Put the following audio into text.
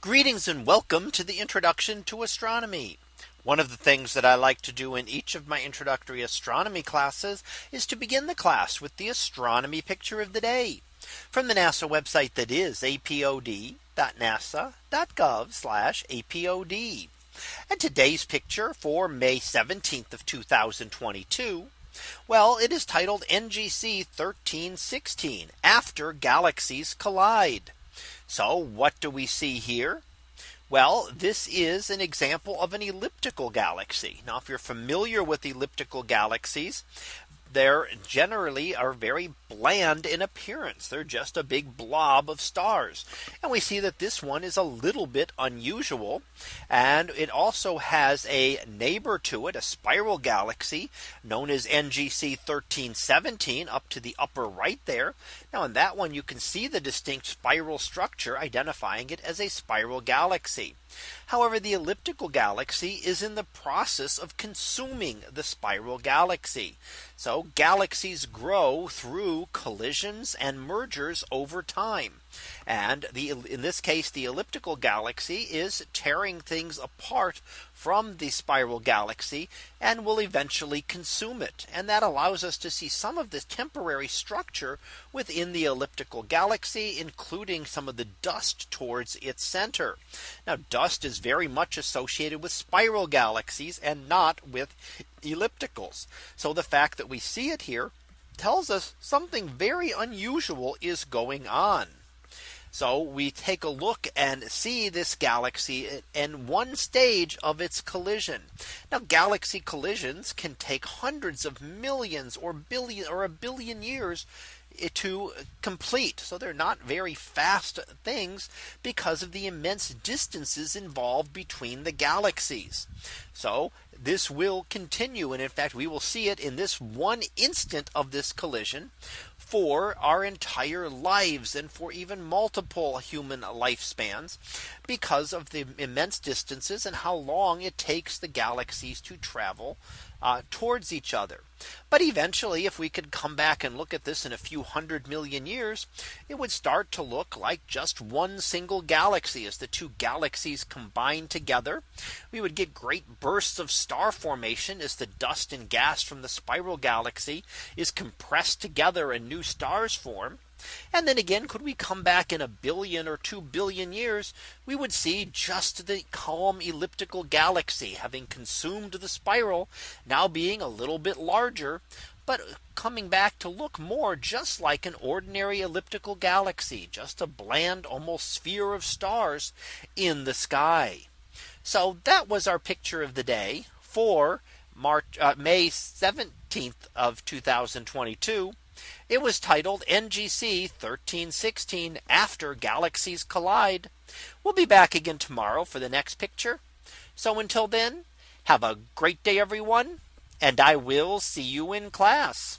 Greetings and welcome to the introduction to astronomy. One of the things that I like to do in each of my introductory astronomy classes is to begin the class with the astronomy picture of the day from the NASA website that is apod.nasa.gov apod. And today's picture for May 17th of 2022. Well, it is titled NGC 1316 after galaxies collide. So what do we see here? Well, this is an example of an elliptical galaxy. Now, if you're familiar with elliptical galaxies, they're generally are very bland in appearance. They're just a big blob of stars. And we see that this one is a little bit unusual. And it also has a neighbor to it, a spiral galaxy known as NGC 1317 up to the upper right there. Now in that one, you can see the distinct spiral structure identifying it as a spiral galaxy. However, the elliptical galaxy is in the process of consuming the spiral galaxy. So galaxies grow through collisions and mergers over time. And the in this case, the elliptical galaxy is tearing things apart from the spiral galaxy and will eventually consume it. And that allows us to see some of the temporary structure within the elliptical galaxy, including some of the dust towards its center. Now dust is very much associated with spiral galaxies and not with ellipticals. So the fact that we see it here tells us something very unusual is going on. So we take a look and see this galaxy in one stage of its collision. Now galaxy collisions can take hundreds of millions or billion or a billion years to complete. So they're not very fast things because of the immense distances involved between the galaxies. So this will continue. And in fact, we will see it in this one instant of this collision for our entire lives and for even multiple human lifespans because of the immense distances and how long it takes the galaxies to travel uh, towards each other. But eventually, if we could come back and look at this in a few hundred million years, it would start to look like just one single galaxy as the two galaxies combine together. We would get great bursts of star formation as the dust and gas from the spiral galaxy is compressed together and new stars form. And then again, could we come back in a billion or 2 billion years, we would see just the calm elliptical galaxy having consumed the spiral now being a little bit larger, but coming back to look more just like an ordinary elliptical galaxy, just a bland almost sphere of stars in the sky. So that was our picture of the day for March uh, May 17th of 2022. It was titled NGC 1316 after galaxies collide. We'll be back again tomorrow for the next picture. So until then, have a great day, everyone. And I will see you in class.